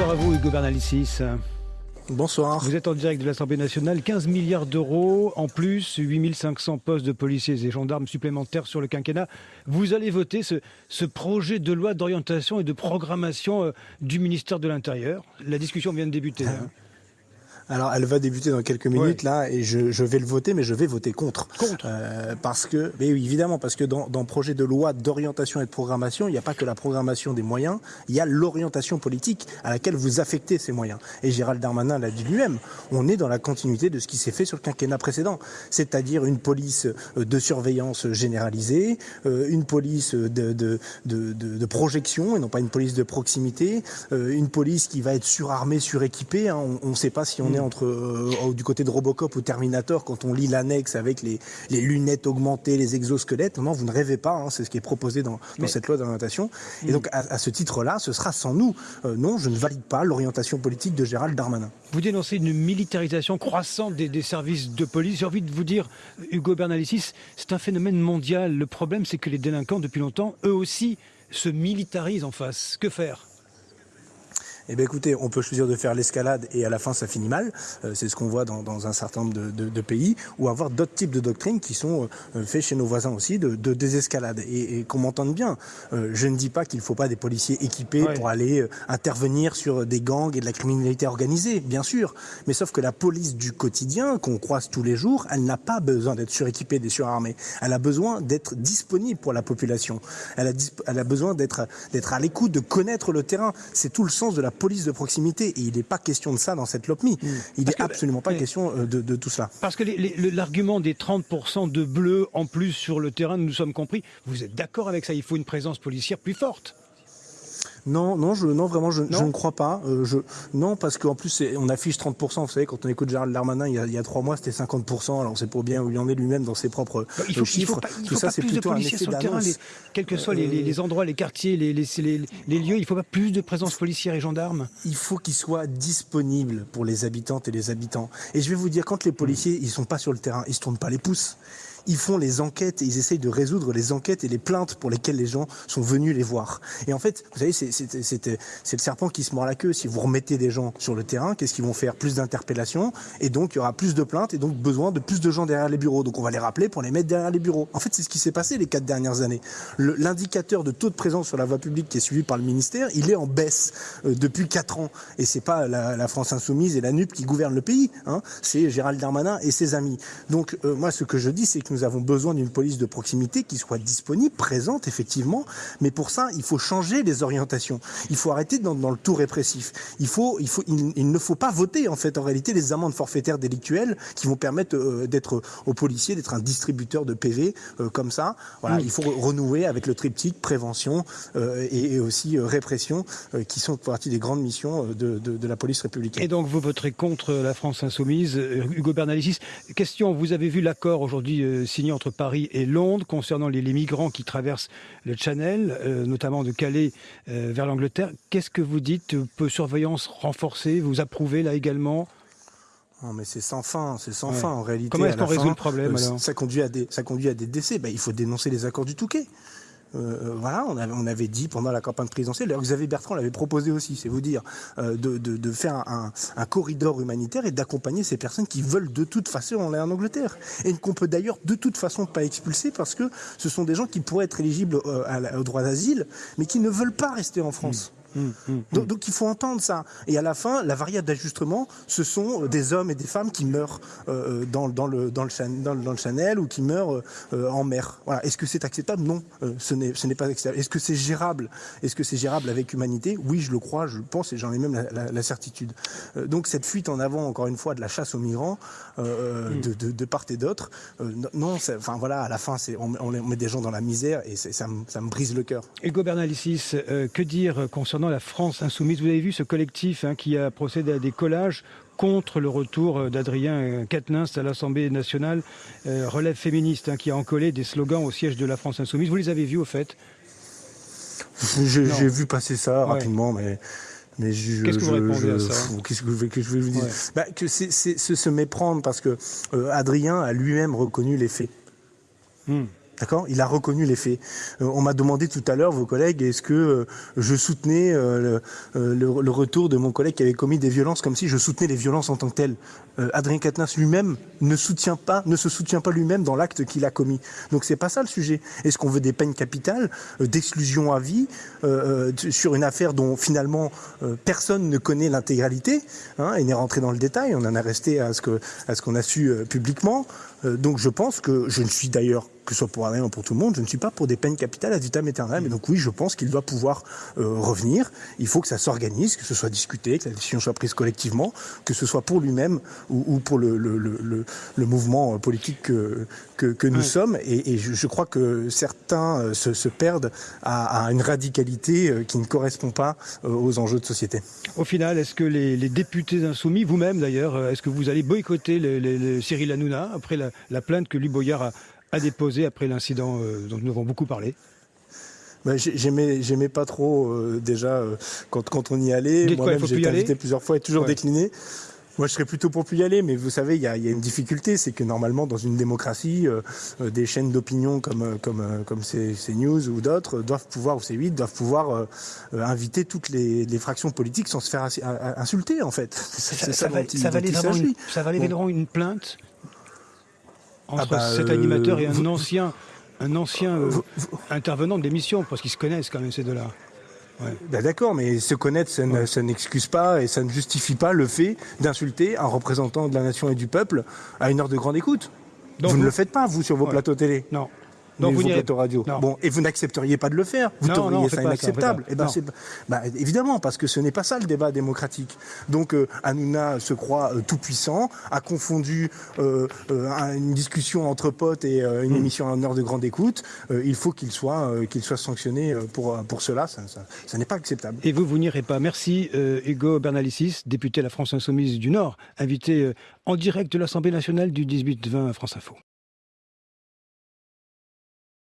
Bonsoir à vous, Hugo Bernalicis. Bonsoir. Vous êtes en direct de l'Assemblée nationale. 15 milliards d'euros en plus, 8500 postes de policiers et gendarmes supplémentaires sur le quinquennat. Vous allez voter ce, ce projet de loi d'orientation et de programmation euh, du ministère de l'Intérieur. La discussion vient de débuter. hein. Alors, elle va débuter dans quelques minutes là, et je, je vais le voter, mais je vais voter contre. Contre Euh, parce que, mais oui, évidemment, parce que dans, dans projet de loi d'orientation et de programmation, il n'y a pas que la programmation des moyens, il y a l'orientation politique à laquelle vous affectez ces moyens. Et Gérald Darmanin l'a dit lui-même, on est dans la continuité de ce qui s'est fait sur le quinquennat précédent, c'est-à-dire une police euh, de surveillance généralisée, euh, une police de, de, de, de, de projection et non pas une police de proximité, euh, une police qui va être surarmée, suréquipée. hein. On ne sait pas si on est entre euh, du côté de Robocop ou Terminator quand on lit l'annexe avec les, les lunettes augmentées, les exosquelettes. Non, vous ne rêvez pas. hein. C'est ce qui est proposé dans, dans Mais- cette loi d'orientation. Et donc à, à ce titre-là, ce sera sans nous. Euh, non, je ne valide pas l'orientation politique de Gérald Darmanin. Vous dénoncez une militarisation croissante des, des services de police. J'ai envie de vous dire, Hugo Bernalicis, c'est un phénomène mondial. Le problème, c'est que les délinquants, depuis longtemps, eux aussi, se militarisent en face. Que faire? Eh bien écoutez, on peut choisir de faire l'escalade et à la fin ça finit mal. Euh, c'est ce qu'on voit dans, dans un certain nombre de, de- de pays, ou avoir d'autres types de doctrines qui sont euh, faits chez nos voisins aussi, de, de désescalade. Et, et qu'on m'entende bien, euh, je ne dis pas qu'il ne faut pas des policiers équipés Ouais. pour aller euh, intervenir sur des gangs et de la criminalité organisée, bien sûr. Mais sauf que la police du quotidien, qu'on croise tous les jours, elle n'a pas besoin d'être suréquipée, des surarmés. Elle a besoin d'être disponible pour la population. Elle a, elle a besoin d'être d'être à l'écoute, de connaître le terrain. C'est tout le sens de la police de proximité. Et il n'est pas question de ça dans cette LOPMI. Il Parce n'est que- absolument pas mais- question euh, de, de tout cela. Parce que l'argument des 30% de bleus en plus sur le terrain, nous sommes compris. Vous êtes d'accord avec ça Il faut une présence policière plus forte. Non, non, je, non, vraiment, je, Non je ne crois pas. Euh, je, non, parce qu'en plus, on affiche 30%. Vous savez, quand on écoute Gérald Darmanin, il y a, il y a trois mois, c'était 50%. Alors, on sait pas bien où il en est lui-même dans ses propres Il euh, faut, il chiffres. faut pas, il Tout faut ça, c'est plus de plutôt un policiers effet sur le terrain, les- quels que soient les, les- les endroits, les quartiers, les, lieux. Il ne faut pas plus de présence policière et gendarme. il faut qu'il soit disponible pour les habitantes et les habitants. Et je vais vous dire, quand les policiers, ils sont pas sur le terrain, ils se tournent pas les pouces. Ils font les enquêtes et ils essayent de résoudre les enquêtes et les plaintes pour lesquelles les gens sont venus les voir. Et en fait, vous savez, c'est le serpent qui se mord la queue. Si vous remettez des gens sur le terrain, qu'est-ce qu'ils vont faire? Plus d'interpellations et donc il y aura plus de plaintes et donc besoin de plus de gens derrière les bureaux. Donc on va les rappeler pour les mettre derrière les bureaux. En fait, c'est ce qui s'est passé les quatre dernières années. L'indicateur de taux de présence sur la voie publique qui est suivi par le ministère, il est en baisse euh, depuis quatre ans. Et c'est pas la, la France insoumise et la NUP qui gouvernent le pays. Hein. C'est Gérald Darmanin et ses amis. Donc euh, moi, ce que je dis, c'est que nous avons besoin d'une police de proximité qui soit disponible, présente effectivement. Mais pour ça, il faut changer les orientations. Il faut arrêter dans, dans le tout répressif. Il faut, il faut, il, il ne faut pas voter en fait en réalité les amendes forfaitaires délictuelles qui vont permettre euh, d'être aux policiers d'être un distributeur de PV euh, comme ça. Voilà, il faut re- renouer avec le triptyque prévention euh, et, et aussi répression qui sont partie des grandes missions de, de, de la police républicaine. Et donc vous voterez contre la France insoumise. Hugo Bernalicis, question, vous avez vu l'accord aujourd'hui euh, signé entre Paris et Londres concernant les, les migrants qui traversent le Channel, euh, notamment de Calais euh, vers l'Angleterre. Qu'est-ce que vous dites Euh, Peu surveillance renforcée, vous approuvez là également? Non, mais c'est sans fin, c'est sans Ouais. fin en réalité. Comment est-ce qu'on résout le problème, alors? Ça conduit à des, ça conduit à des décès. Ben, il faut dénoncer les accords du Touquet. Euh, euh, voilà, on avait, dit pendant la campagne présidentielle, d'ailleurs Xavier Bertrand l'avait proposé aussi, c'est vous dire, euh, de, faire un, corridor humanitaire et d'accompagner ces personnes qui veulent de toute façon aller en Angleterre. Et qu'on peut d'ailleurs de toute façon pas expulser parce que ce sont des gens qui pourraient être éligibles au droit d'asile, mais qui ne veulent pas rester en France. Donc, donc il faut entendre ça. Et à la fin, la variable d'ajustement, ce sont euh, des hommes et des femmes qui meurent euh, dans, dans, le, dans, le, chan- dans, le, dans le Chanel ou qui meurent euh, en mer. Voilà. Est-ce que c'est acceptable? Non, euh, ce n'est pas acceptable. Est-ce que c'est gérable? Est-ce que c'est gérable avec humanité? Oui, je le crois, je le pense et j'en ai même la, la- la certitude. Euh, donc cette fuite en avant, encore une fois, de la chasse aux migrants, euh, de, de, de part et d'autre, euh, non, enfin voilà, à la fin, on, on met- des gens dans la misère et ça, me- ça me brise le cœur. Hugo Bernalicis, euh, que dire concernant la France insoumise Vous avez vu ce collectif hein, qui a procédé à des collages contre le retour euh, d'Adrien euh, Quatennens à l'Assemblée nationale, euh, relève féministe, hein, qui a encollé des slogans au siège de la France insoumise. Vous les avez vus au fait? J'ai vu passer ça Ouais. rapidement, mais. Mais je, Qu'est-ce que vous je- répondez je- à ça pff, Qu'est-ce que, je vais vous dire Ouais. Bah, Que c'est se méprendre parce que euh, Adrien a lui-même reconnu les faits. Hmm. D'accord? Il a reconnu les faits. Euh, on m'a demandé tout à l'heure, vos collègues, est-ce que euh, je soutenais euh, le, retour de mon collègue qui avait commis des violences comme si je soutenais les violences en tant que telles. Adrien Quatennens lui-même ne soutient pas, ne se soutient pas lui-même dans l'acte qu'il a commis. Donc c'est pas ça le sujet. Est-ce qu'on veut des peines capitales, d'exclusion à vie, sur une affaire dont finalement personne ne connaît l'intégralité hein, et n'est rentré dans le détail. On en a resté à ce à ce qu'on a su publiquement. Donc je pense que je ne suis d'ailleurs que ce soit pour Adrien ou pour tout le monde, je ne suis pas pour des peines capitales à vitam aeternam. Et donc oui, je pense qu'il doit pouvoir euh, revenir. Il faut que ça s'organise, que ce soit discuté, que la décision soit prise collectivement, que ce soit pour lui-même ou, ou, pour le, le, le, le, mouvement politique que, que, que nous sommes. Et, et je, je, crois que certains euh, se, se perdent à, à, une radicalité euh, qui ne correspond pas aux enjeux de société. Au final, est-ce que les, les, députés insoumis, vous-même d'ailleurs, est-ce que vous allez boycotter Cyril Hanouna après la, la plainte que lui Boyard a a déposé après l'incident euh, dont nous avons beaucoup parlé bah, j'aimais j'aimais pas trop euh, déjà euh, quand, quand on y allait moi-même j'ai été invité plusieurs fois et toujours ouais. décliné moi, je serais plutôt pour plus y aller, mais vous savez, il y a, y a, une difficulté, c'est que normalement, dans une démocratie, euh, des chaînes d'opinion comme comme comme CNews ou d'autres doivent pouvoir, ou C8, doivent pouvoir euh, inviter toutes les, les, fractions politiques sans se faire insulter, en fait. Ça, ça, ça, va, ça ça valait bon. une plainte entre ah bah, cet animateur euh, et un vous, ancien, un ancien euh, vous, intervenant de l'émission, parce qu'ils se connaissent quand même ces deux-là. Ouais. Ben D'accord, mais se connaître, ça, ouais. n'excuse pas et ça ne justifie pas le fait d'insulter un représentant de la nation et du peuple à une heure de grande écoute. Donc vous, vous ne le faites pas, vous, sur vos ouais. plateaux télé Non. Donc vous plateaux radio. Non. Bon, et vous n'accepteriez pas de le faire. Vous non, trouveriez ça inacceptable. Eh ben bah, évidemment, parce que ce n'est pas ça le débat démocratique. Donc euh, Hanouna se croit euh, tout puissant, a confondu euh, euh, une discussion entre potes et euh, une mmh. émission en heure de grande écoute. Euh, il faut qu'il soit, qu'il soit sanctionné pour, pour cela. Ça, ça, ça n'est pas acceptable. Et vous, vous n'irez pas. Merci Hugo Bernalicis, député de la France Insoumise du Nord, invité en direct de l'Assemblée nationale du 18-20 à France Info.